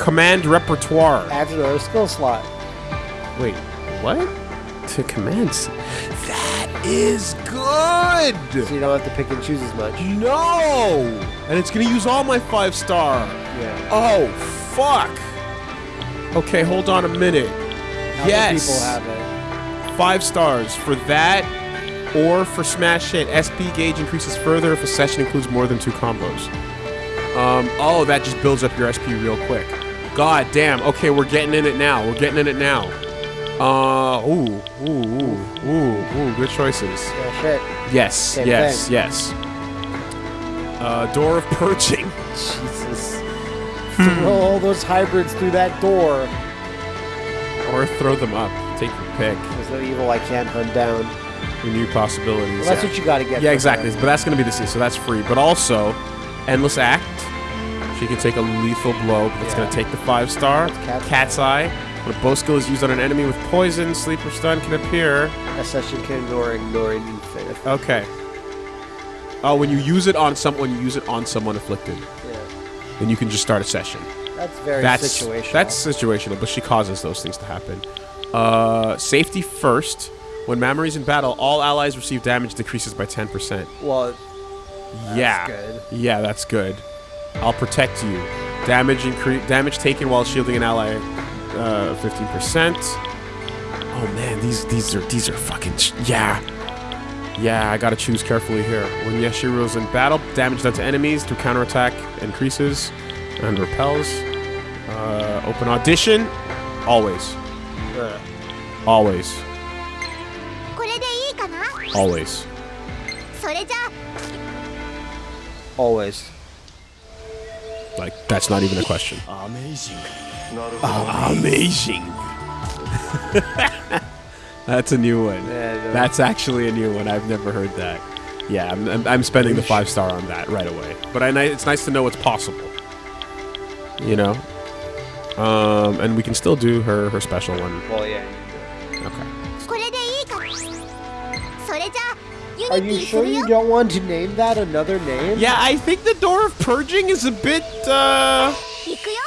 Command repertoire. Adds another skill slot. Wait, what? To commence. That is good. So you don't have to pick and choose as much. No, and it's gonna use all my five star. Yeah. Oh, fuck. Okay, hold on a minute. Other yes. people have it. Five stars for that, or for smash hit. SP gauge increases further if a session includes more than two combos. Um. Oh, that just builds up your SP real quick. God damn. Okay, we're getting in it now. We're getting in it now. Uh. Ooh. Ooh. Ooh. Ooh. Ooh. Good choices. Yeah, shit. Yes. Same yes. thing. Yes. Uh. Door of purging. Jesus. Throw all those hybrids through that door. Or throw them up. Take your pick. There's no evil I can't hunt down. New possibilities. Well, that's yeah. what you gotta get. Yeah, exactly. But that's going to be the C, so that's free. But also, Endless Act. She can take a lethal blow. but It's Yeah. to take the five star. Cat's Cat's, Eye. When a bow skill is used on an enemy with poison, sleep, or stun can appear. A session can ignore ignoring infinite. Okay. Oh, when you use it on someone, you use it on someone afflicted. Yeah. Then you can just start a session. That's very That's situational. That's situational, but she causes those things to happen. Uh, safety first. When Mamori's in battle, all allies receive damage decreases by 10%. well. yeah. good. Yeah, that's good. I'll protect you. Damage incre- damage taken while shielding an ally, uh, 15%. Oh man, these these are these are fucking yeah. Yeah, I gotta choose carefully here. When Yashiro's in battle, damage done to enemies through counterattack increases and repels. Uh, open audition, always. Uh, always. Always. Always. Like, that's not even a question. Amazing. Oh, amazing. That's a new one. That's actually a new one. I've never heard that. Yeah, I'm, I'm, I'm spending the five star on that right away. But I, it's nice to know it's possible. You know? Um, and we can still do her, her special one. Well, yeah. Okay. Are you sure you don't want to name that another name? Yeah, I think the Door of Purging is a bit, uh...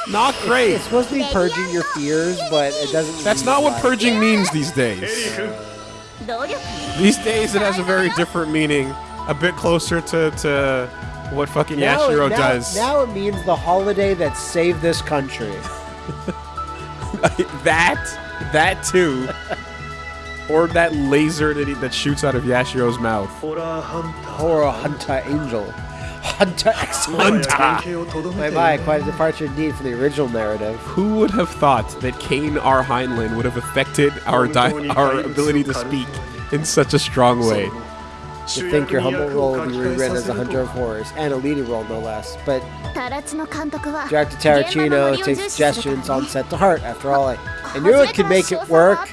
Not great. It's supposed to be purging your fears, but it doesn't. That's not what purging means these days. These days, it has a very different meaning, a bit closer to, to what fucking now, Yashiro now, does. Now it means the holiday that saved this country. that, that too, or that laser that he, that shoots out of Yashiro's mouth. or hunter, hunter uh, angel. Hunter x Hunter! Bye-bye, quite a departure indeed from the original narrative. Who would have thought that Kane R. Heinlein would have affected our, our ability to speak in such a strong way? To think your humble role will be rewritten as a hunter of horrors, and a leading role no less, but director Tarantino takes suggestions on set to heart, after all, I, I knew it could make it work.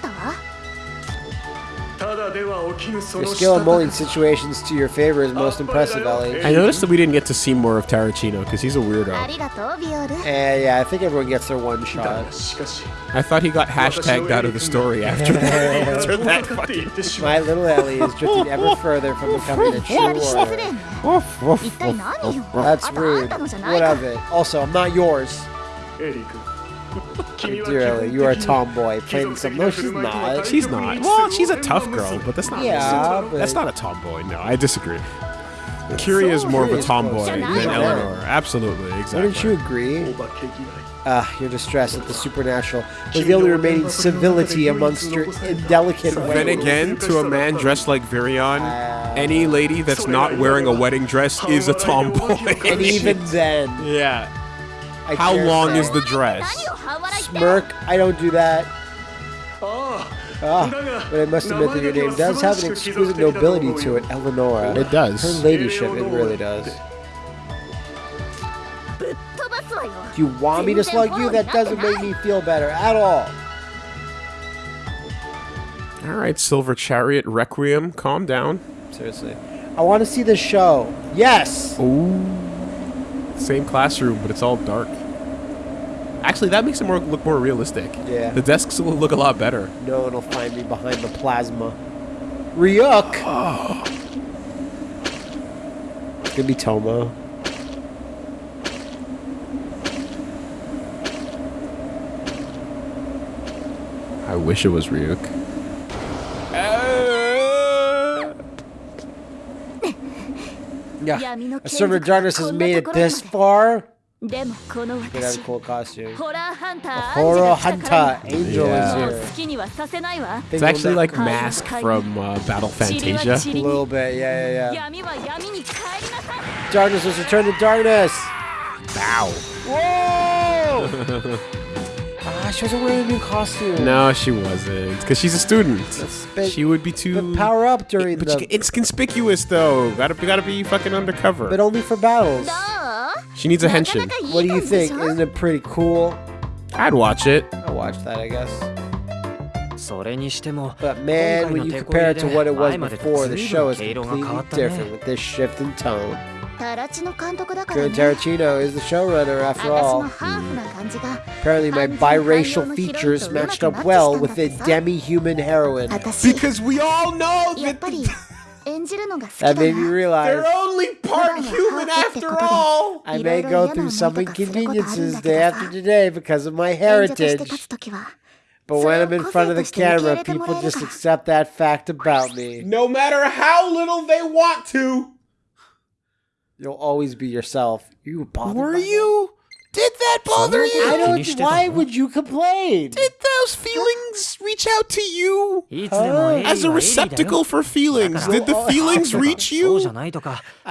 Your skill of molding situations to your favor is most impressive, Elly. I noticed that we didn't get to see more of Tarantino because he's a weirdo. Uh, yeah, I think everyone gets their one shot. I thought he got hashtagged out of the story after, after that. Fucking... My little Elly is drifting ever further from becoming a true warrior. That's rude. What of it? Also, I'm not yours. Dearly, you are a tomboy. playing some. No, she's not. She's not. Well, she's a tough girl, but that's not. Yeah, that's not a tomboy. No, I disagree. Curie so is more of a tomboy than Eleanor. Absolutely, exactly. Wouldn't you agree? Ah, uh, your distress at the supernatural was the only remaining civility amongst your indelicate. Then again, to a man dressed like Virion, ah. any lady that's not wearing a wedding dress is a tomboy. and even then. Yeah. I How long is the dress? Smirk. I don't do that. Ah, ah but I must admit that your name does have an exquisite nobility to it, Eleonora. It does. Her ladyship, it really does. Do you want me to slug you? That doesn't make me feel better at all. All right, Silver Chariot Requiem, calm down. Seriously. I want to see the show. Yes! Ooh. Same classroom, but it's all dark. Actually, that makes it more look more realistic. Yeah. The desks will look a lot better. No one will find me behind the plasma. Ryuk! Oh. It could be Tomo. I wish it was Ryuk. yeah. A server darkness has made it this far. Get out of cool costume. Horror Hunter, Horror Hunter Angel yeah. is here. It's actually like Mask from uh, Battle Fantasia. A little bit, yeah, yeah, yeah. Darkness was returned to darkness. Bow. Whoa! ah, she wasn't wearing a new costume. No, she wasn't. Because she's a student. She would be too... Power up during it, but the... But it's conspicuous, though. Gotta, gotta be fucking undercover. But only for battles. No! She needs a henshin. What do you think? Isn't it pretty cool? I'd watch it. I'll watch that, I guess. But man, when you compare it to what it was before, the show is completely different with this shift in tone. Good Tarantino is the showrunner after all. Apparently my biracial features matched up well with the demi-human heroine. Because we all know that... That made me realize they're only part human after all. I may go through some inconveniences day after today because of my heritage. But when I'm in front of the camera, people just accept that fact about me. No matter how little they want to. You'll always be yourself. You bothered. Were you? Did that bother you? I don't. Why would you complain? Did those feelings reach out to you? As a receptacle for feelings, did the oh, oh, oh. feelings reach you? I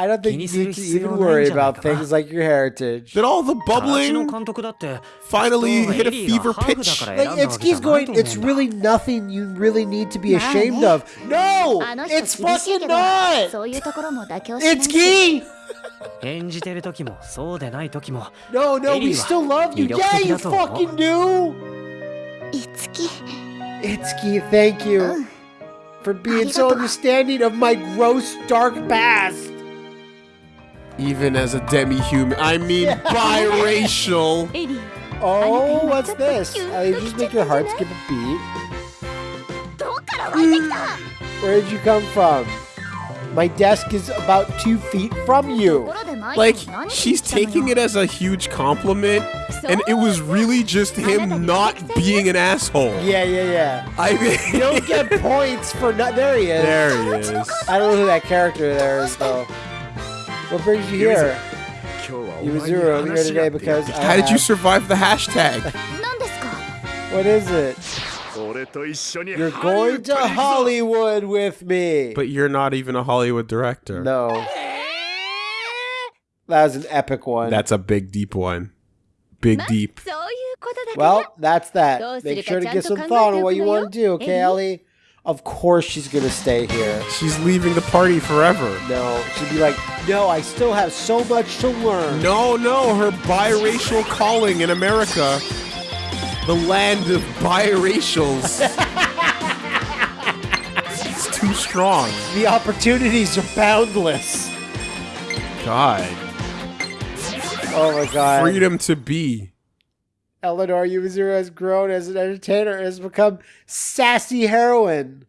don't think you can even worry about things like your heritage. Did all the bubbling finally hit a fever pitch? Like, it going. It's really nothing you really need to be ashamed of. No, it's fucking not. It's key. いうところも妥協しないし Itsuki. 演じてる時もそうでない時も No, no, we Eddie still love you. 魅力 Yeah, 的 you だと思う。 fucking do. いつき Itsuki, thank you for being so Arigato. understanding of my gross, dark past. Even as a demi-human, I mean biracial. エリー Oh, I what's think this? that's cute. Uh, you just make your heart skip a beat. どっから湧いてきた Where did you come from? My desk is about two feet from you. Like, she's taking it as a huge compliment, and it was really just him not being an asshole. Yeah, yeah, yeah. I mean, you don't get points for not. There he is. There he is. I don't know who that character there is, though. What brings you here? You Zero here today because. How did you survive the hashtag? what is it? You're going to Hollywood with me. But you're not even a Hollywood director. No. That was an epic one. That's a big deep one. Big deep. Well, that's that. Make sure to get some thought on what you want to do, okay, Elly? Of course she's going to stay here. She's leaving the party forever. No, she'd be like, no, I still have so much to learn. No, no, her biracial calling in America the land of biracials. it's too strong. The opportunities are boundless. God. Oh my god. Freedom to be. Eleanor Yuzuru has grown as an entertainer and has become sassy heroine.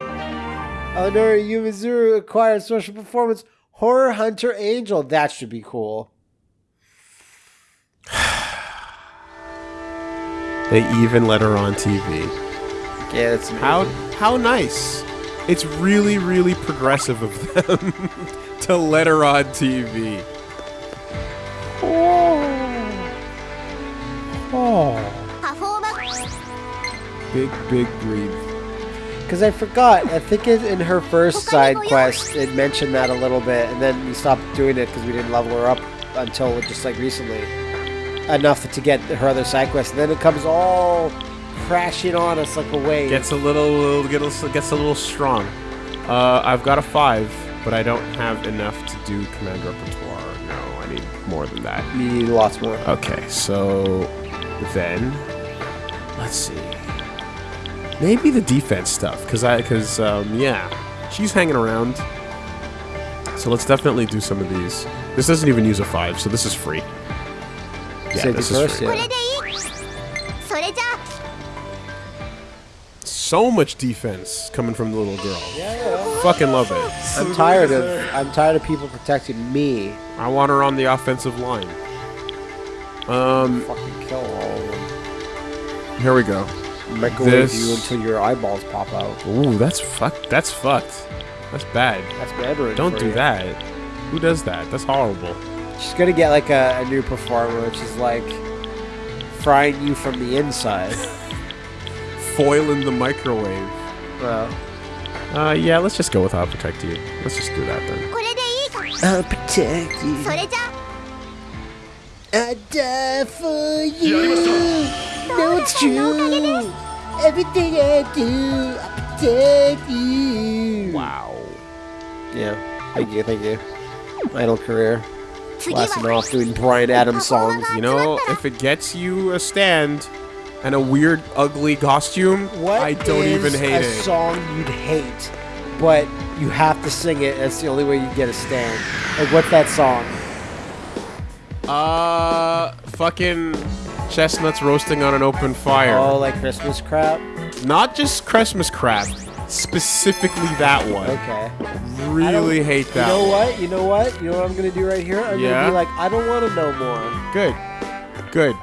Eleanor Yuzuru acquired social performance Horror Hunter Angel. That should be cool. They even let her on TV. Yeah, that's amazing. how how nice. It's really really progressive of them to let her on TV. Oh. Oh. Big big breathe. Because I forgot. I think it, in her first side quest, it mentioned that a little bit, and then we stopped doing it because we didn't level her up until just like recently. Enough to get her other side quest, and then it comes all crashing on us like a wave. Gets a little, gets, gets a little strong. Uh, I've got a five, but I don't have enough to do command repertoire. No, I need more than that. You need lots more. Okay, so then let's see. Maybe the defense stuff, cause I, cause um, yeah, she's hanging around. So let's definitely do some of these. This doesn't even use a five, so this is free. Yeah, this first. So much defense coming from the little girl. Yeah. Fucking love it. I'm tired of I'm tired of people protecting me. I want her on the offensive line. Um. Fucking kill all of them. Here we go. Microwave this. you until your eyeballs pop out. Ooh, that's fucked. That's fucked. That's bad. That's bad. Don't do you. that. Who does that? That's horrible. She's gonna get like a, a new performer, which is like frying you from the inside. Foil in the microwave. Well, Uh, yeah, let's just go with I'll protect you. Let's just do that then. これでいいか I'll protect you. それじゃ I die for you. No, it's true. Everything I do, I protect you. Wow. Yeah. Thank you. Thank you. Idle career. 次は Blasting off doing Bryan Adams songs. You know, if it gets you a stand and a weird, ugly costume, What I don't even hate a it. song you'd hate, but you have to sing it. That's the only way you get a stand. Like, what's that song? Uh, fucking chestnuts roasting on an open fire. Oh, like Christmas crap. Not just Christmas crap. Specifically that one. Okay. Really hate that. You know one. what? You know what? You know what I'm gonna do right here? I'm Yeah? gonna be like, I don't want to know more. Good. Good.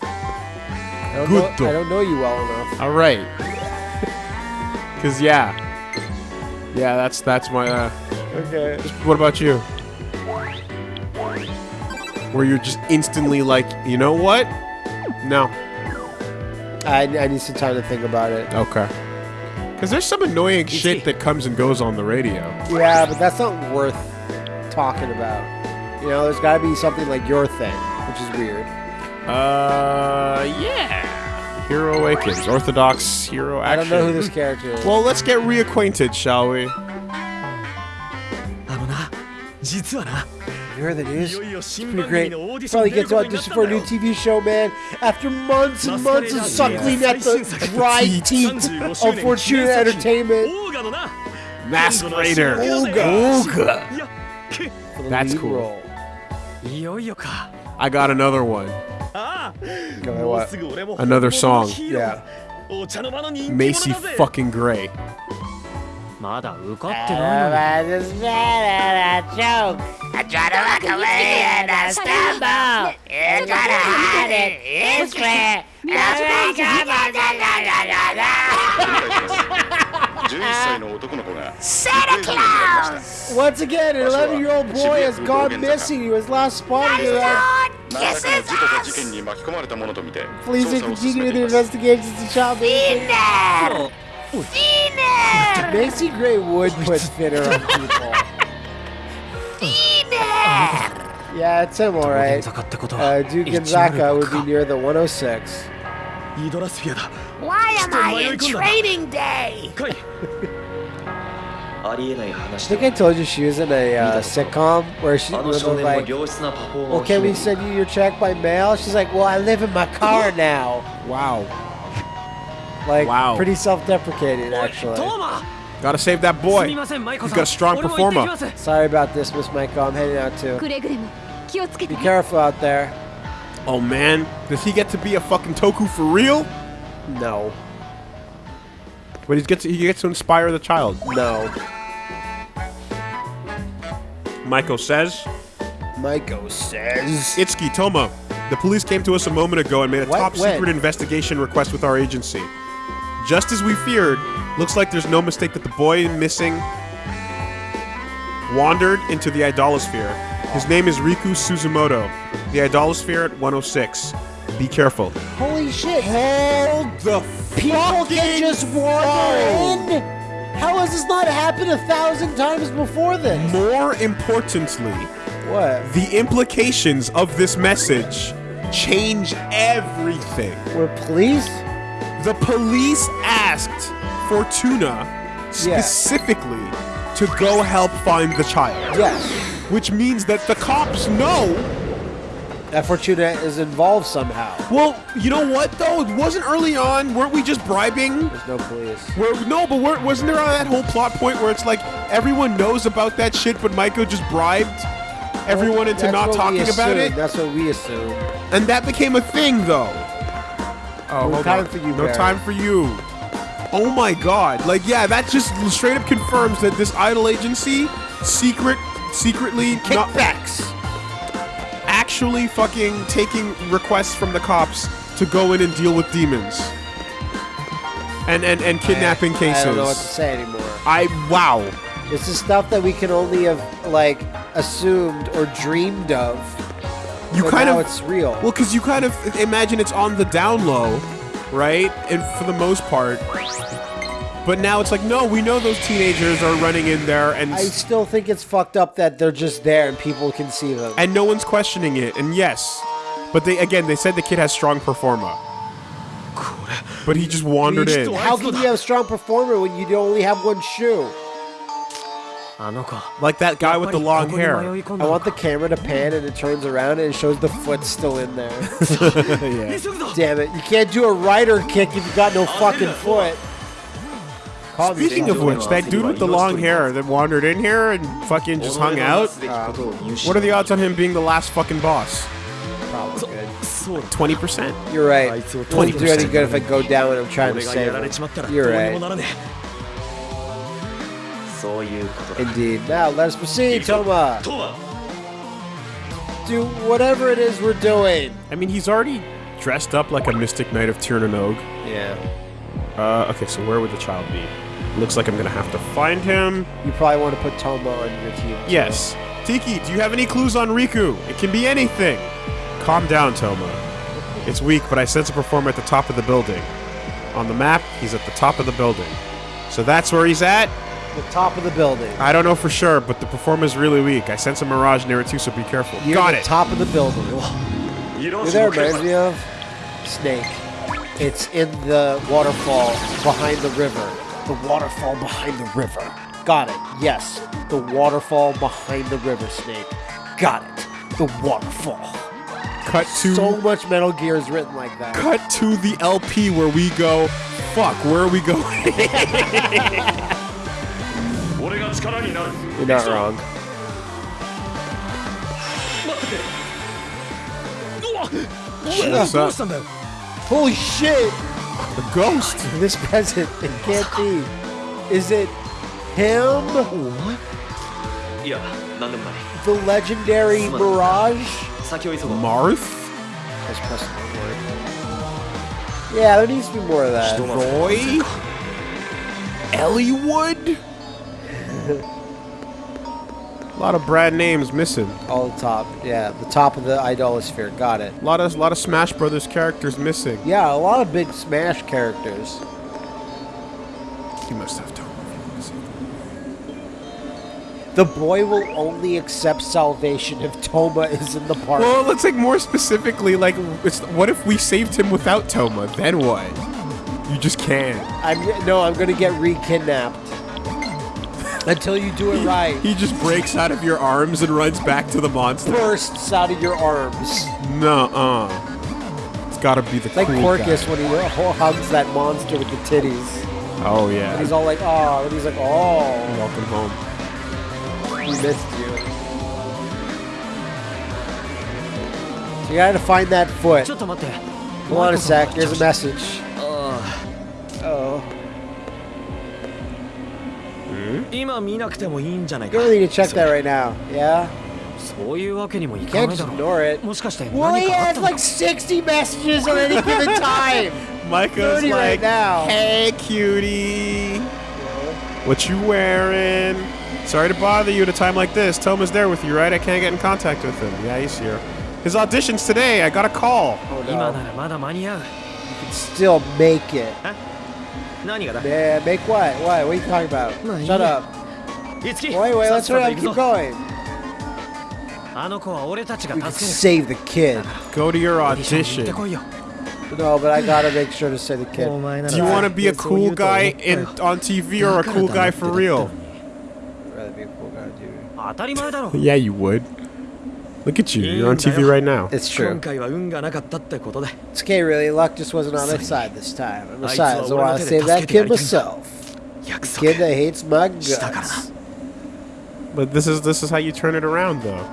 I don't, Good. know, I don't know you well enough. All right. Cause yeah, yeah. That's that's my. Uh, Okay. what about you? Where you're just instantly like, you know what? No. I, I need some time to think about it. Okay. Because there's some annoying shit that comes and goes on the radio. Yeah, but that's not worth talking about. You know, there's got to be something like your thing, which is weird. Uh, yeah. Hero Awakens, Orthodox Hero I Action. don't know who this character is. Well, let's get reacquainted, shall we? あのな実はな You heard the news? It's pretty great. Finally gets to audition for a new TV show, man. After months and months of suckling at the dry teeth of Fortuna Entertainment. Masquerader. Olga. Olga. That's cool. I got another one. Another song. Yeah. Macy fucking Gray. まだ受かってないのに。That uh, was a joke. I try to walk away and I stumble. You try to hide it. It's fair. Santa Claus! Once again, an 11 year old boy has gone missing. He was last spotted in. Please continue the investigations to child. Oh. Macy Gray would put fitter on people. Yeah, it's him alright. Uh, Duke Gonzaga would be near the 106. Why am I in training day? I think I told you she was in a uh, sitcom where she was like, well, can we send you your check by mail? She's like, well, I live in my car now. Wow. Like, wow. pretty self-deprecating, actually. Gotta save that boy. He's got a strong performer. Sorry about this, Miss Maiko. I'm heading out too. Be careful out there. Oh man, does he get to be a fucking Toku for real? No. But he gets to, he gets to inspire the child. No. Maiko says. Maiko says. Itsuki Toma, the police came to us a moment ago and made a what? top when? secret investigation request with our agency. Just as we feared, looks like there's no mistake that the boy missing wandered into the Idolasphere. His name is Riku Suzumoto. The Idolasphere at 106. Be careful. Holy shit. Hold the People can just wander in? How has this not happened a thousand times before this? More importantly, What? the implications of this message change everything. We're police? The police asked Fortuna specifically to go help find the child. Yes. Which means that the cops know That Fortuna is involved somehow. Well, you know what though? It wasn't early on. Weren't we just bribing? There's no police. Where, no, but weren't, wasn't there on that whole plot point where it's like everyone knows about that shit, but Maiko just bribed everyone into not talking about it, That's what we assume. and that became a thing though. Oh, No hold time on. for you, No Barry. time for you. Oh my god! Like, yeah, that just straight up confirms that this idol agency, secret, secretly Kickbacks. actually fucking taking requests from the cops to go in and deal with demons. And and, and kidnapping cases. I don't know what to say anymore. I wow. This is stuff that we can only have like assumed or dreamed of. You kind now of it's real. well, because you kind of imagine it's on the down low, right? And for the most part. But now it's like, no, we know those teenagers are running in there, and I still think it's fucked up that they're just there and people can see them. and no one's questioning it. And yes, but they again they said the kid has strong performa. But he just wandered in. How can you have a strong performer when you only have one shoe? Like that guy with the long hair. I want the camera to pan and it turns around and it shows the foot still in there. yeah. Damn it. You can't do a rider kick if you got no fucking foot. Speaking of which, that dude with the long hair that wandered in here and fucking just hung out, uh, what are the odds on him being the last fucking boss? 20%. You're right. Twenty percent. do any good if I go down and I'm trying to save him. You're right. ならねそういうことだ Indeed. Now, let us proceed, Toma. とは Do whatever it is we're doing. I mean, he's already dressed up like a mystic knight of Tirnanog. Yeah. Uh, okay, so where would the child be? Looks like I'm gonna have to find him. You probably want to put Toma on your team. too. Yes. Tiki, do you have any clues on Riku? It can be anything. Calm down, Toma. It's weak, but I sense a performer at the top of the building. On the map, he's at the top of the building. So that's where he's at? The top of the building. I don't know for sure, but the performer's really weak. I sense a mirage near it too, so be careful. You're Got the it. top of the building. 色 You know what that reminds me of? Snake. It's in the waterfall behind the river. The waterfall behind the river. Got it. Yes. The waterfall behind the river, Snake. Got it. The waterfall. Cut to So much Metal Gear is written like that. cut to the LP where we go. Fuck, where are we going? You're not wrong. Shut up. Holy shit! The ghost! This peasant, it can't be. Is it him? What? Yeah, The legendary Mirage? Marth? Yeah, there needs to be more of that. Roy? Eliwood? A lot of Brad names missing. All the top. Yeah, the top of the Idolasphere. Got it. A lot of lot of Smash Brothers characters missing. Yeah, a lot of big Smash characters. You must have told me. The boy will only accept salvation if Toma is in the party. Well, let's like more specifically, like, it's, what if we saved him without Toma? Then what? You just can't. I'm no, I'm gonna get re-kidnapped until you do it right. He just breaks out of your arms and runs back to the monster. Bursts out of your arms. No, uh, It's gotta be the it's cool like Porcus guy. when he hugs that monster with the titties. Oh yeah. And he's all like, oh, and he's like, oh. Welcome home. We missed you. So you gotta find that foot. Hold on a sec. There's a message. Hmm? You really need to check that right now. Yeah? You can't just Yeah? そういうわけにもいかないだろう。Ignore it. Well, he has like 60 messages on any given time. Maiko's like, right now. hey, cutie. What you wearing? Sorry to bother you at a time like this. Toma's there with you, right? I can't get in contact with him. Yeah, he's here. His audition's today. I got a call. Oh, no. You can still make it. Huh? Yeah, make what? What? What are you talking about? Shut up. Wait, wait, let's hurry up. Keep going. We can save the kid. Go to your audition. No, but I gotta make sure to save the kid. Do you want to be a cool guy in, on TV or a cool guy for real? Rather be a cool guy. yeah, you would. Look at you. You're on TV right now. It's true. It's okay, really. Luck just wasn't on my side this time. And besides, I want to save that kid myself. The kid that hates my guts. But this is this is how you turn it around, though.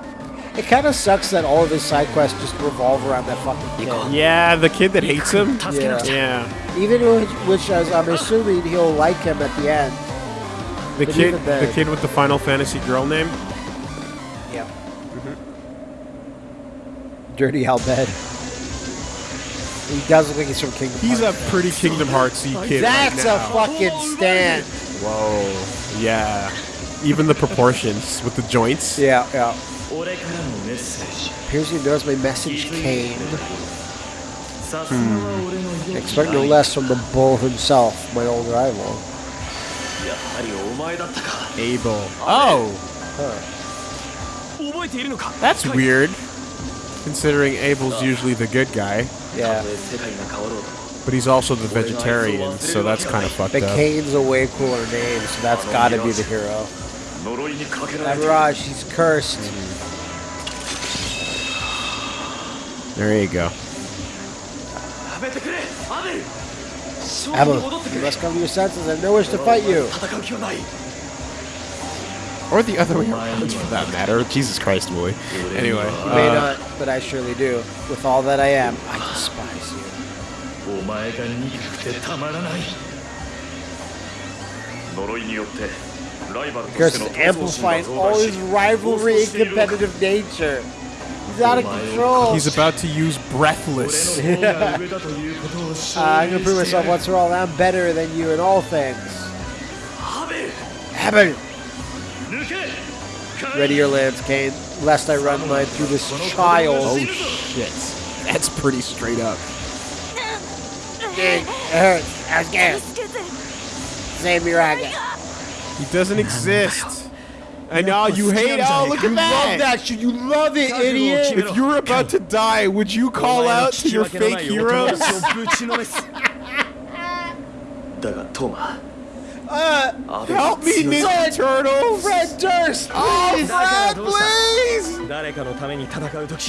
It kind of sucks that all of his side quests just revolve around that fucking kid. Yeah, the kid that hates him. Yeah. yeah. Even which, which as I'm assuming he'll like him at the end. The kid, the kid with the Final Fantasy girl name. Dirty Albed. He does look like he's from Kingdom He's Hearts. a pretty Kingdom Hearts kid. That's right a fucking stand. Whoa. Yeah. Even the proportions with the joints. Yeah, yeah. Appears he knows my message came. Hmm. Expect no hmm. less from the bull himself, my old rival. Abel. Oh! Huh. That's weird. Considering Abel's usually the good guy. Yeah. But he's also the vegetarian, so that's kind of fucked up. The Cain's a way cooler name, so that's got to be the hero. That Raj, he's cursed. There you go. Abel, you must come to your senses. I have no wish to fight you. Or the other way around, for that matter. Jesus Christ, boy. Anyway. You uh, may not, but I surely do. With all that I am, I despise you. Curse is amplifying all his rivalry and competitive nature. He's out of control. He's about to use breathless. uh, I'm gonna prove myself once for all. I'm better than you in all things. Habit. Ready your lance, Cain. Lest I run mine through this child. Oh shit. That's pretty straight up. It hurts. I was scared. Save me, He doesn't exist. And now you hate. Oh, look at that! You love that shit. You love it, idiot. If you were about to die, would you call out to your fake heroes? Uh, help me, Ninja Turtles! Fred Durst, oh, please! Oh, Fred, please!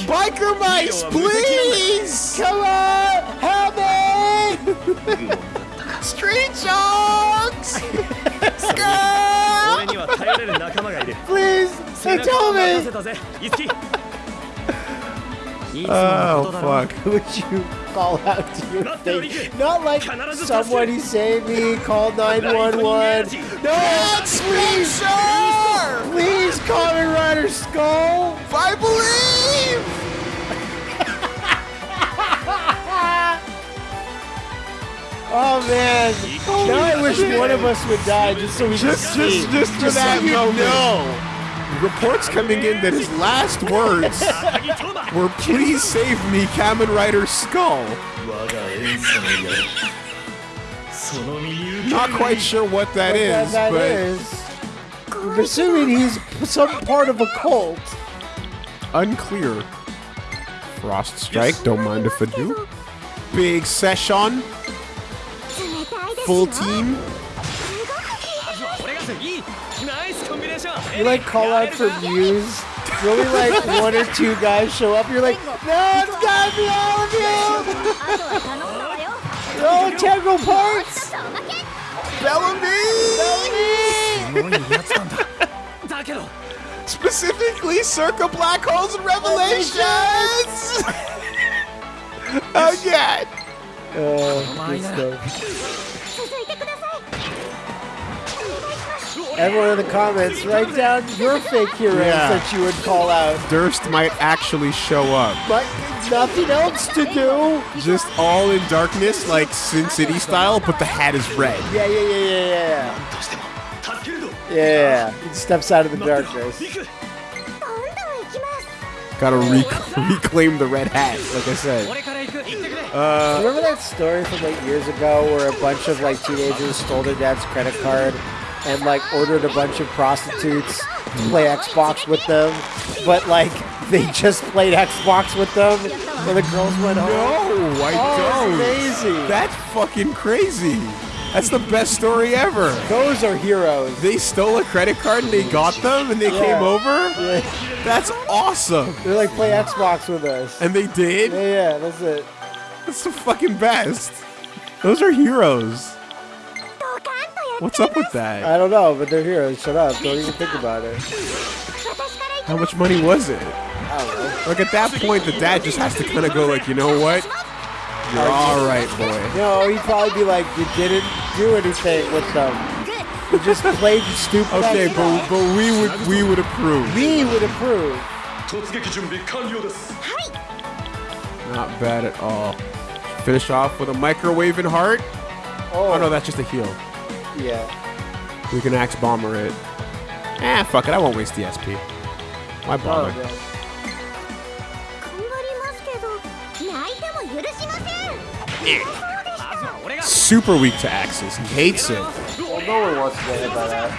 Biker Mice, please! Come on, help me! Street Sharks! Please, tell me! Oh, fuck. Who would you call out to your thing? Not like somebody save me, call 911. No, it's please! Please, Kamen Rider Skull! I believe! Oh man! Now I wish one of us would die just so we just, could just, see. Just, just, just for that so moment reports coming in that his last words were please save me, Kamen Rider Skull. Not quite sure what that what is, that, that but. Is. I'm assuming he's some part of a cult. Unclear. Frost Strike, don't mind if I do. Big Session. Full team. You like call out for views. It's only like one or two guys show up. You're like, no, it's gotta be all of you. They're integral parts. Bellamy. Bellamy. Specifically, circa black holes and revelations. oh yeah. Uh, good stuff. Everyone in the comments, write down your fake heroes yeah. that you would call out. Durst might actually show up. But nothing else to do. Just all in darkness, like Sin City style, but the hat is red. Yeah, yeah, yeah, yeah, yeah. Yeah, yeah. He steps out of the darkness. Gotta rec reclaim the red hat, like I said. Uh, Remember that story from like years ago where a bunch of like teenagers stole their dad's credit card and like ordered a bunch of prostitutes to play Xbox with them, but like they just played Xbox with them when the girls went home. No, I Oh, don't. amazing. That's fucking crazy. That's the best story ever. Those are heroes. They stole a credit card and they got them and they Yeah. came over. Yeah. That's awesome. They're like play Xbox with us. And they did. Yeah, yeah, that's it. That's the fucking best. Those are heroes. What's up with that? I don't know, but they're here. Shut up. Don't even think about it. How much money was it? Like at that point, the dad just has to kind of go like, you know what? You're all right, boy. You know, he'd probably be like, you didn't do anything with them. You just played the stupid. Okay, but, but we would we would approve. We would approve. Not bad at all. Finish off with a microwave heart. Oh, oh no, that's just a heel. Yeah. We can axe bomber it. Ah, fuck it. I won't waste the SP. Why oh, bother? Oh. Super weak to axes. He hates it. Well, no one wants to get hit by that.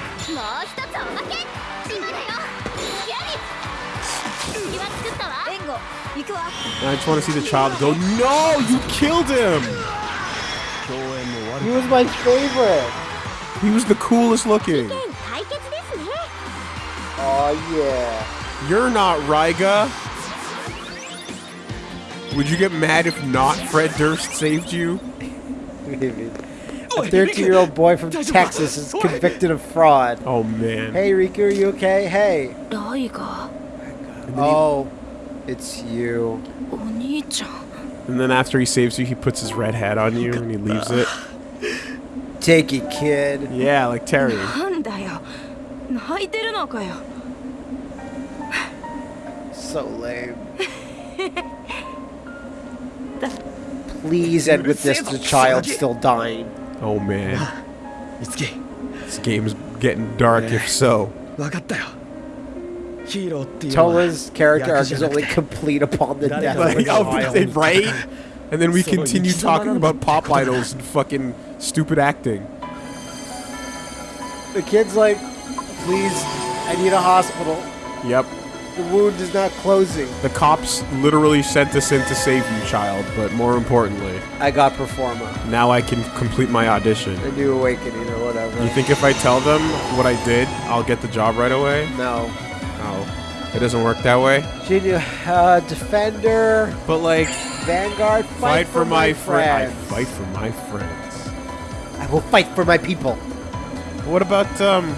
I just want to see the child go, No! You killed him! He was my favorite! He was the coolest looking. Oh yeah. You're not Raiga. Would you get mad if not Fred Durst saved you? Maybe. A 13-year-old boy from Texas is convicted of fraud. Oh man. Hey Riku, are you okay? Hey. Oh, oh it's you. And then after he saves you, he puts his red hat on you and he leaves it. Take it, kid. Yeah, like Terry. so lame. Please end with this, the child's still dying. Oh man. This game's getting dark if so. Tola's character arc is only complete upon the death of the child. Right? And then we continue talking about pop idols and fucking stupid acting. The kid's like, please, I need a hospital. Yep. The wound is not closing. The cops literally sent us in to save you, child, but more importantly, I got Performa. now I can complete my audition. A new awakening or whatever. You think if I tell them what I did, I'll get the job right away? No. No. It doesn't work that way. Genu- uh, Defender, But like, Vanguard, fight, fight, for, my friends. friends. I fight for my friends. I will fight for my people. What about um,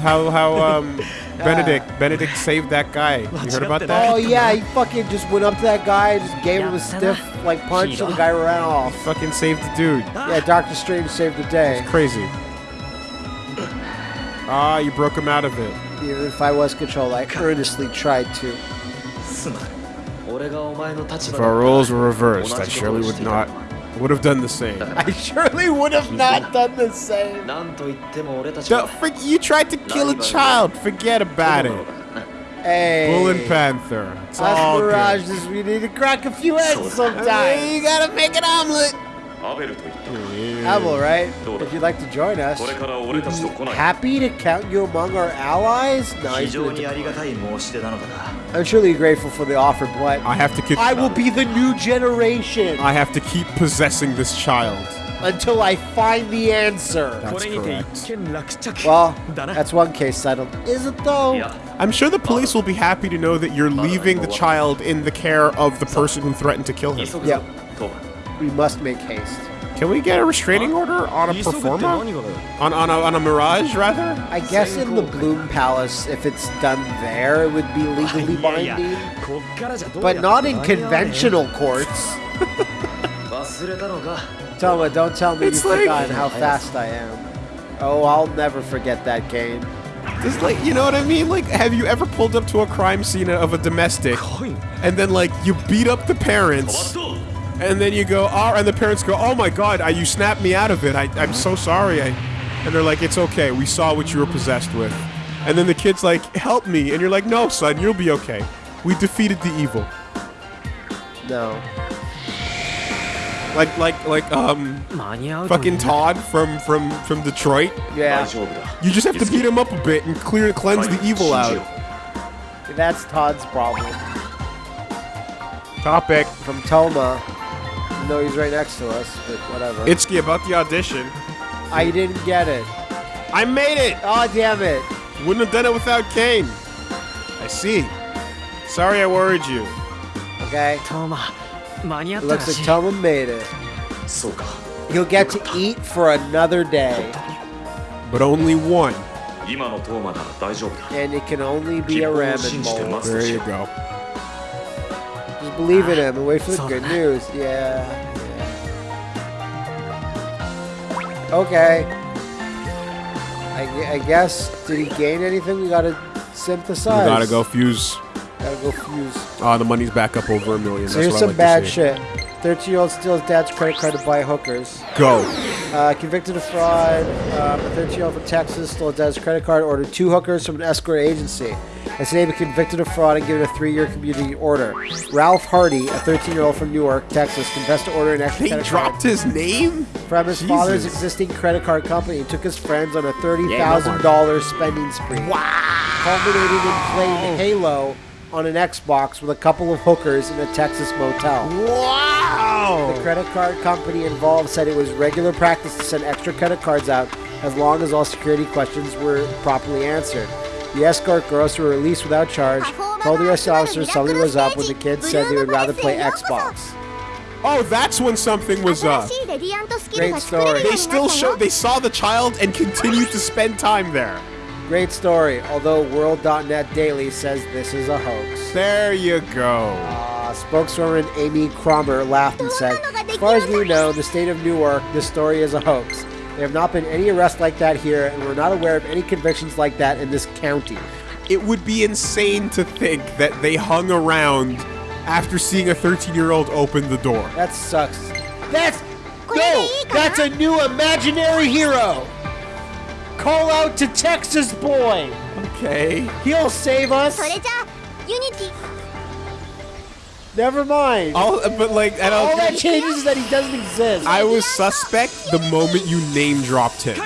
how how um, ah. Benedict Benedict saved that guy? you heard about that? Oh yeah, he fucking just went up to that guy, and just gave him a stiff like punch, and the guy ran off. Fucking saved the dude. Ah. Yeah, Doctor Strange saved the day. It's crazy. Ah, you broke him out of it. Even if I was control, I earnestly tried to. If our roles were reversed, I surely would not I would have done the same. I surely would have not done the same. Don't freak, you tried to kill a child. Forget about it. Hey. Bull and Panther. It's all we need to crack a few eggs sometimes. You gotta make an omelet. Abel, right? If you'd like to join us, we'd happy to count you among our allies. No, I'm truly grateful for the offer, but I have to keep. I will be the new generation. I have to keep possessing this child until I find the answer. That's correct. Well, that's one case settled. Is it though? I'm sure the police will be happy to know that you're leaving the child in the care of the person who threatened to kill him. Yeah we must make haste. Can we get a restraining order on a performer? On, on, a, on a mirage, rather? I guess in the Bloom Palace, if it's done there, it would be legally binding. But not in conventional courts. Toma, don't tell me it's you like, forgot how fast I am. Oh, I'll never forget that game. Just like, you know what I mean? Like, have you ever pulled up to a crime scene of a domestic, and then, like, you beat up the parents, and then you go, oh, and the parents go, oh my God, I, you snapped me out of it. I, I'm so sorry. I, and they're like, it's okay. We saw what you were possessed with. And then the kid's like, help me. And you're like, no, son, you'll be okay. We defeated the evil. No. Like, like, like, um, fucking Todd from, from, from Detroit. Yeah. You just have to beat him up a bit and clear and cleanse the evil out. That's Todd's problem. Topic. From Toma though he's right next to us, but whatever. Itsuki, about the audition. I didn't get it. I made it! Oh, damn it. Wouldn't have done it without Cain. I see. Sorry I worried you. Okay. Toma, it looks like Toma made it. You'll get to eat for another day. But only one. And it can only be a ramen bowl. There you go. Just believe in ah, him and wait for the good bad. news. Yeah. yeah. Okay. I, I guess, did he gain anything? We gotta synthesize. We synthesize. gotta go fuse. Gotta go fuse. Oh, the money's back up over a million. So That's here's what I some like bad shit. 13 year old steals dad's credit card to buy hookers. Go. Uh, convicted of fraud, um, a 13 year old from Texas stole dad's credit card, ordered two hookers from an escort agency. And today been convicted of fraud and given a three year community order. Ralph Hardy, a 13 year old from Newark, Texas, confessed to ordering an extra They credit dropped his name? from his father's existing credit card company and took his friends on a $30,000 spending spree. Wow. Culminating in playing Halo on an Xbox with a couple of hookers in a Texas motel. Wow! The credit card company involved said it was regular practice to send extra credit cards out as long as all security questions were properly answered. The escort girls were released without charge, told the arresting officer something was up when the kids said they would rather play Xbox. Oh, that's when something was up. Great story. They still show they saw the child and continued to spend time there. Great story, although World.net Daily says this is a hoax. There you go. Uh, uh, spokeswoman Amy Cromer laughed and said, As far as we know, the state of Newark, this story is a hoax. There have not been any arrests like that here, and we're not aware of any convictions like that in this county. It would be insane to think that they hung around after seeing a 13 year old open the door. That sucks. That's. No! That's a new imaginary hero! Call out to Texas Boy! Okay. He'll save us! Never mind. All, but like, and all that changes is that he doesn't exist. I was suspect the moment you name dropped him.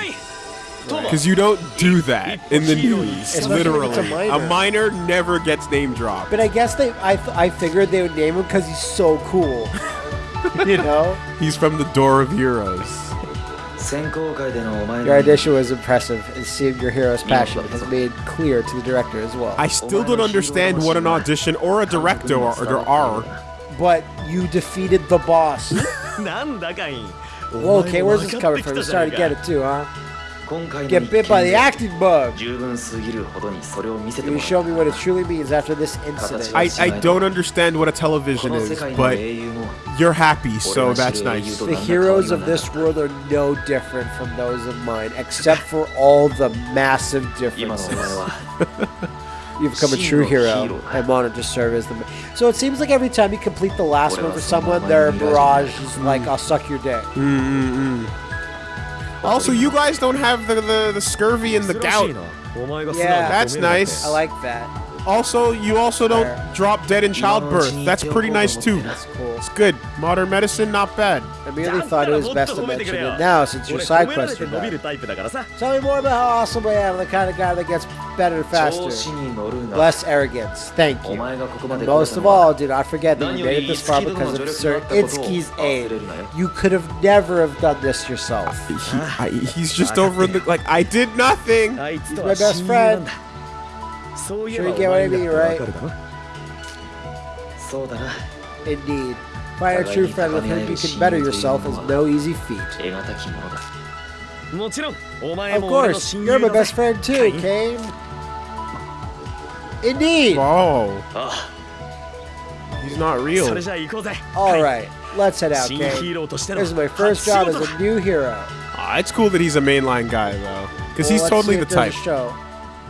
Because you don't do that in the news, literally. a minor. A minor never gets name dropped. But I guess they, I, I figured they would name him because he's so cool. you know? He's from the Door of Heroes. Your audition was impressive. It seemed your hero's passion has made clear to the director as well. I still don't understand what an audition or a director are, are. But you defeated the boss. well, okay, where's this coming from? You're starting to get it too, huh? Get bit by the acting bug. You show me what it truly means after this incident. I, I don't understand what a television is, but you're happy, so that's nice. The heroes of this world are no different from those of mine, except for all the massive differences. You've become a true hero I'm honored to serve as the. So it seems like every time you complete the last one for someone, their barrage is like, "I'll suck your dick." Mm. mm, mm. Also, you guys don't have the, the, the scurvy and the gout. Yeah, that's nice. I like that. Also, you also don't drop dead in childbirth. That's pretty nice too. That's cool. It's good. Modern medicine, not bad merely thought it was best to mention it now since your side quest are done. Tell me more about how awesome I am, the kind of guy that gets better faster. Less arrogance. Thank you. And most of all, do not forget that you made it this far because of Sir Itsuki's aid. You could have never have done this yourself. He, I, he's just over in the... Like, I did nothing! He's my best friend. Sure you get what I mean, right? Indeed. By a true friend with whom you can better yourself is no easy feat. Of course, you're my best friend too, Cain. Indeed! Wow. He's not real. Alright, let's head out, Cain. This is my first job as a new hero. Ah, it's cool that he's a mainline guy, though. Because well, he's totally the type. Show.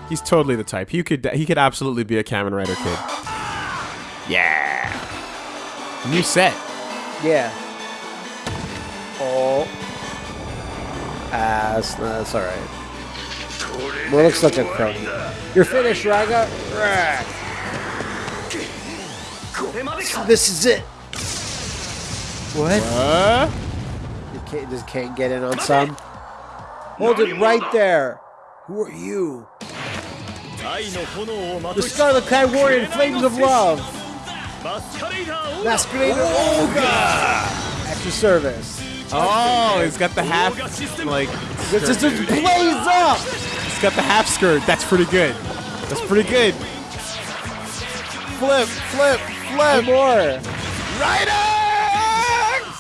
He's totally the type. He could, he could absolutely be a Kamen Rider kid. Yeah! New set. Yeah. Oh. Ah, that's, that's alright. Well, looks like a croaky. You're finished, Raga. So this is it. What? You can't, just can't get in on some. Hold it right there. Who are you? The Scarlet Kai Warrior in Flames of Love. Masquerider Ouga. extra service. Oh, he's got the half, like, This just just blaze up. He's got the half skirt. That's pretty good. That's pretty good. Flip, flip, One flip. more. Rider!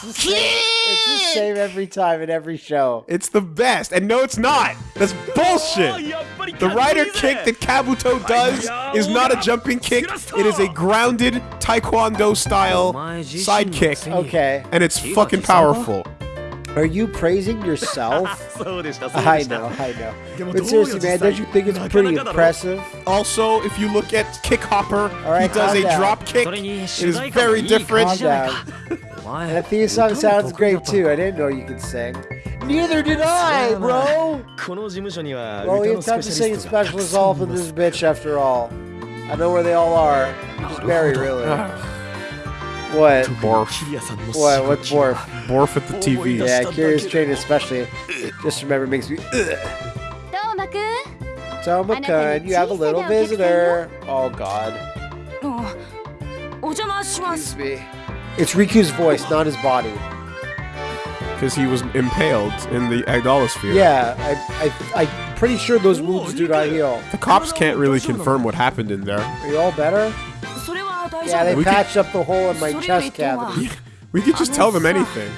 It's the same every time in every show. It's the best. And no, it's not. That's bullshit. The rider kick that Kabuto does is not a jumping kick. It is a grounded taekwondo style side kick. Okay. And it's fucking powerful. Are you praising yourself? I know, I know. But seriously, man, don't you think it's pretty impressive? Also, if you look at Kick Hopper, right, he does a drop kick. It is very different. and the theme song sounds great too. I didn't know you could sing. Neither did I, bro! Well, you have to sing specialists off for this bitch after all. I know where they all are. It's Barry, really. What? To barf. What? What barf? Barf at the TV. Yeah, Curious Train especially. Just remember makes me. Toma-kun, you have a little visitor. Oh God. Excuse me. It's Riku's voice, not his body. Because he was impaled in the Idolasphere. Yeah, I, I, I'm pretty sure those wounds do not heal. The cops can't really confirm what happened in there. Are you all better? Yeah, they we patched could... up the hole in my chest cavity. we could just tell them anything.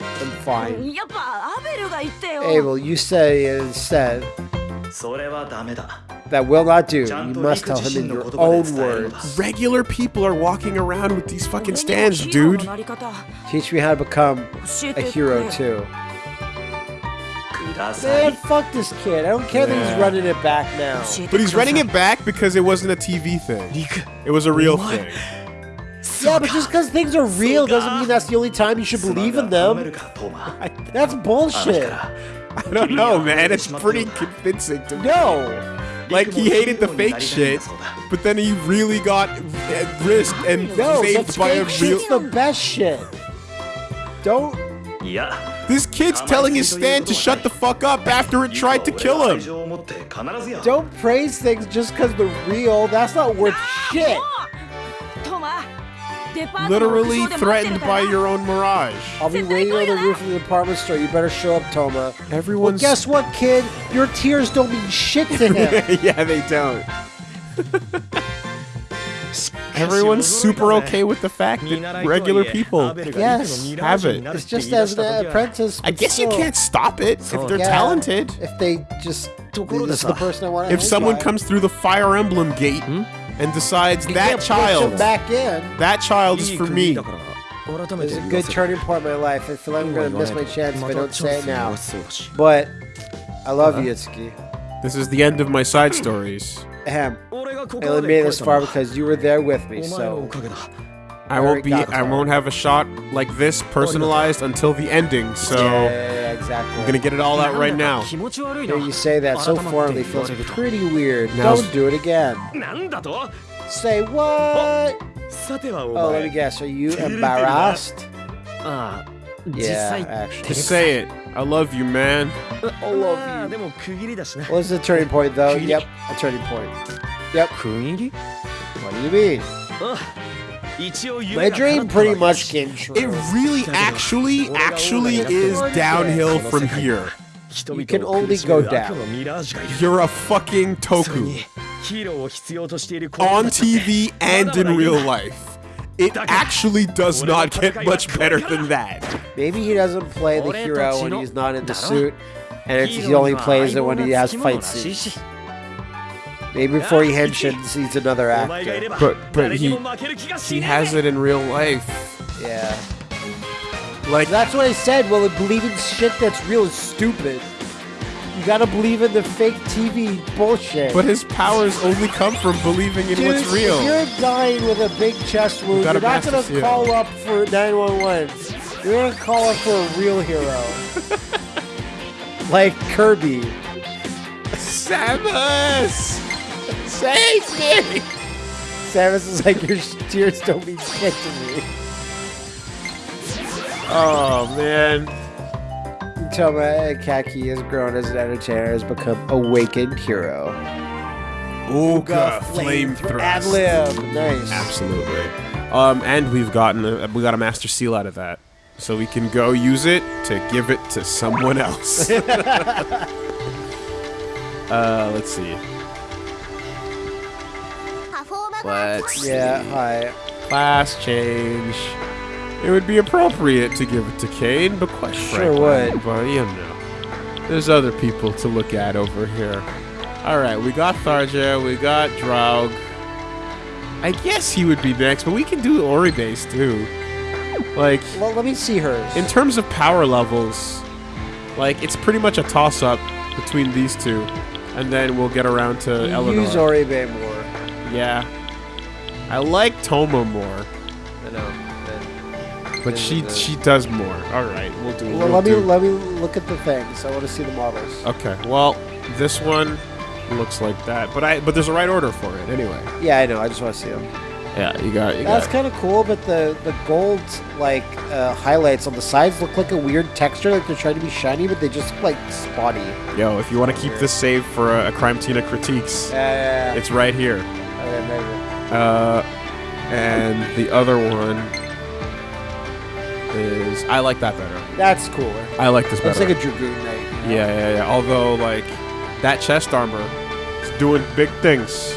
I'm fine. Abel, you say uh, instead. That will not do. You must tell him in your own words. Regular people are walking around with these fucking stands, dude. Teach me how to become a hero, too. Man, fuck this kid. I don't care that he's running it back now. But he's running it back because it wasn't a TV thing. It was a real thing. Yeah, but just because things are real doesn't mean that's the only time you should believe in them. That's bullshit. I don't know, man. It's pretty convincing to me. No. Like he hated the fake shit, but then he really got risked and No, saved by a fake real. shit's the best shit. Don't. Yeah. This kid's telling his stand to shut the fuck up after it tried to kill him. Don't praise things just because they're real. That's not worth shit. Literally threatened by your own mirage. I'll be waiting on the roof of the department store. You better show up, Toma. Everyone's. Well, guess what, kid? Your tears don't mean shit to him. yeah, they don't. everyone's super okay with the fact that regular people yes, have it. It's just as the apprentice. I guess you can't stop it if they're yeah, talented. If they just. This the person I want If someone by. comes through the Fire Emblem gate and decides that child. Back in. That child is for me. It's a good turning point in my life. I feel like I'm going to miss my chance if I don't say it now. But I love uh. Itsuki. This is the end of my side stories. Ahem. I only made it this far because you were there with me, so... I won't be- I won't have a shot like this personalized until the ending, so... Yeah, exactly. I'm gonna get it all out right now. Here you say that so formally feels pretty weird. Now Don't do it again. Say what? Oh, let me guess. Are you embarrassed? Yeah, actually. Just say it. I love you, man. I love you. Ah, What's the turning point, though? Yep, a turning point. Yep. What do you mean? Ah, My dream pretty much came true. It really, actually, actually is downhill from here. You can only go down. You're a fucking toku. On TV and in real life. It actually does not get much better than that. Maybe he doesn't play the hero when he's not in the suit, and he only plays it when he has fight scenes. Maybe before he henshins, he's another actor. But but he he has it in real life. Yeah. Like that's what I said. Well, believing shit that's real is stupid. You gotta believe in the fake TV bullshit. But his powers only come from believing in Dude, what's if real. you're dying with a big chest wound, gotta you're not gonna seal. call up for 911. You're gonna call up for a real hero. like Kirby. Samus! Save me! Samus is like, your tears don't mean shit to me. Oh man. Toma Akagi has grown as an entertainer, has become awakened hero. Ooga flame Ad thrust. lib. Nice. Absolutely. Um, and we've gotten a, we got a master seal out of that. so we can go use it to give it to someone else. uh, let's see. Let's Yeah, hi. class change. It would be appropriate to give it to Cain, but quite Sure frankly, would. But you know, there's other people to look at over here. All right, we got Tharja, we got Draug. I guess he would be next, but we can do Oribe too. Like Well, let me see hers. in terms of power levels, like it's pretty much a toss-up between these two, and then we'll get around to You Eleanor. use Oribe more. yeah, I like Toma more. I know. But she she does more. All right, we'll do. Well, we'll let me let me look at the things. I want to see the models. Okay. Well, this one looks like that, but I but there's a right order for it anyway. Yeah, I know. I just want to see them. Yeah, you got you That's kind of cool, but the the gold like uh, highlights on the sides look like a weird texture. Like they're trying to be shiny, but they just look like spotty. Yo, if you want to keep this saved for a, a Crime Tina critiques, Yeah, yeah, yeah. it's right here. Okay, maybe. Uh, and the other one is I like that better. That's cooler. I like this Looks better. like a dragoon knight. you know? yeah, yeah, yeah. Although like that chest armor is doing big things,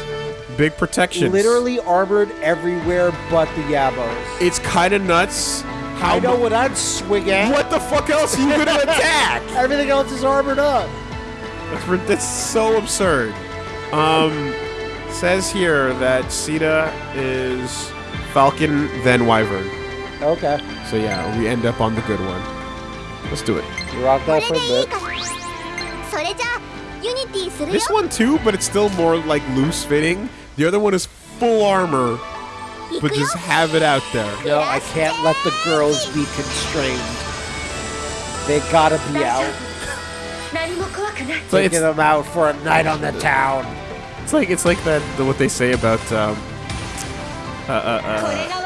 big protection. Literally armored everywhere but the Yabos. it's kind of nuts. How I know mu- what I'd swing at. What the fuck else are you gonna attack? Everything else is armored up. That's, rid- that's so absurd. Um, says here that Sita is Falcon, then Wyvern. Okay. So yeah, we end up on the good one. Let's do it. You rocked out for a bit. This one too, but it's still more like loose fitting. The other one is full armor, but just have it out there. No, I can't let the girls be constrained. They gotta be out. Taking them out for a night on the town. It's like it's like that the, what they say about um, uh, uh, uh,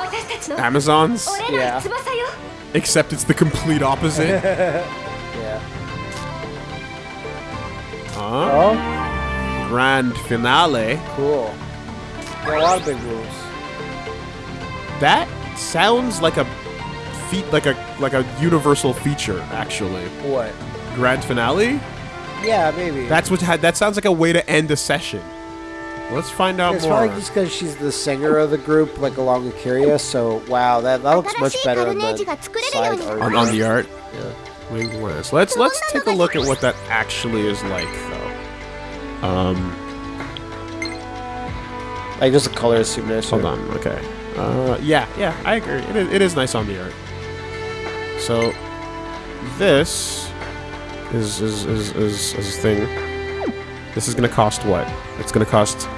Amazons? Yeah. Except it's the complete opposite. yeah. Huh? Oh. Grand finale. Cool. There are a lot of big rules. That sounds like a feat, like a like a universal feature, actually. What? Grand finale? Yeah, maybe. That's what. That sounds like a way to end a session. Let's find out it's more. probably just because she's the singer of the group, like along with Kiria. So wow, that that looks much better on the side art. on, on the art. Yeah. Winged Let's let's take a look at what that actually is like, though. Um, Like just the color is super nice. hold on. Okay. Uh, yeah, yeah, I agree. It is, it is nice on the art. So, this is is is is, is a thing. This is going to cost what? It's going to cost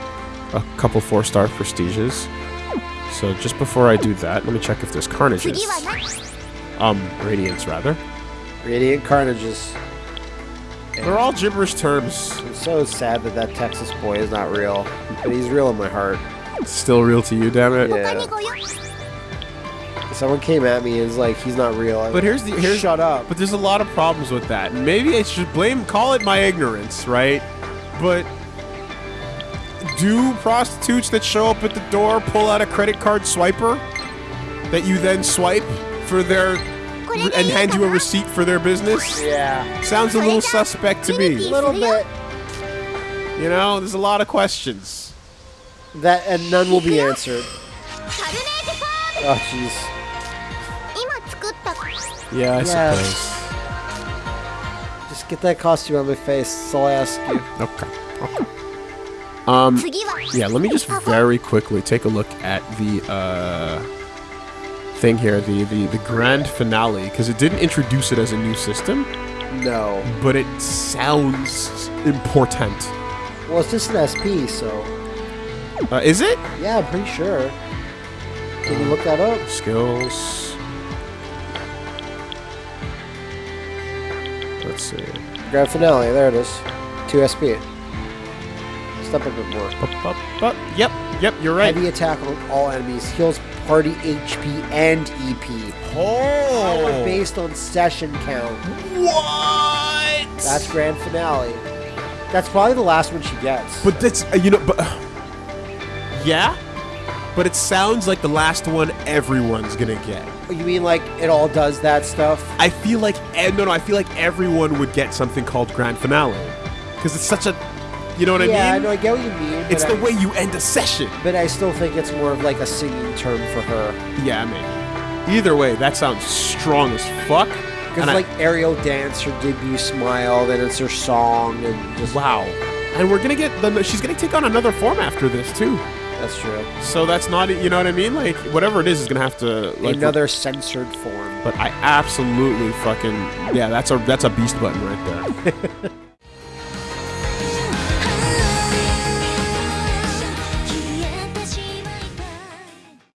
a couple four-star prestiges. So just before I do that, let me check if there's carnages. Um, radiance rather. Radiant carnages. And They're all gibberish terms. I'm so sad that that Texas boy is not real, but he's real in my heart. Still real to you, damn it. Yeah. Someone came at me and was like, "He's not real." I'm but here's the here's, shut up. But there's a lot of problems with that. Maybe I should blame call it my ignorance, right? but do prostitutes that show up at the door pull out a credit card swiper that you then swipe for their and hand you a receipt for their business? Yeah. Sounds a little suspect to me. A little bit. You know, there's a lot of questions. That and none will be answered. Oh jeez. Yeah, I suppose. Just get that costume on my face. That's all I ask you. Okay. Okay. Um Yeah, let me just very quickly take a look at the uh, thing here, the, the, the grand finale, because it didn't introduce it as a new system, No. but it sounds important. Well, it's just an SP, so Uh, is it? yeah, I'm pretty sure. Can you look that up? Skills. Let's see. Grand finale. There it is. Two SP. Step a bit more. Up, up, up. Yep, yep, you're right. Heavy attack on all enemies. Heals party HP and EP. Oh! based on session count. What? That's grand finale. That's probably the last one she gets. But that's uh, you know, but yeah, but it sounds like the last one everyone's gonna get. You mean like it all does that stuff? I feel like eh, no, no, I feel like everyone would get something called grand finale because it's such a, you know what yeah, I mean? know. I get what you mean. it's the I, way you end a session. But I still think it's more of like a singing term for her. Yeah, maybe. Either way, that sounds strong as fuck. Because I- like Ariel Dance, her debut Smile, then it's her song, and just wow, and we're gonna get the. She's gonna take on another form after this too. That's true. So that's not, you know what I mean? Like whatever it is is gonna have to like. Another censored form. But I absolutely fucking yeah. That's a that's a beast button right there.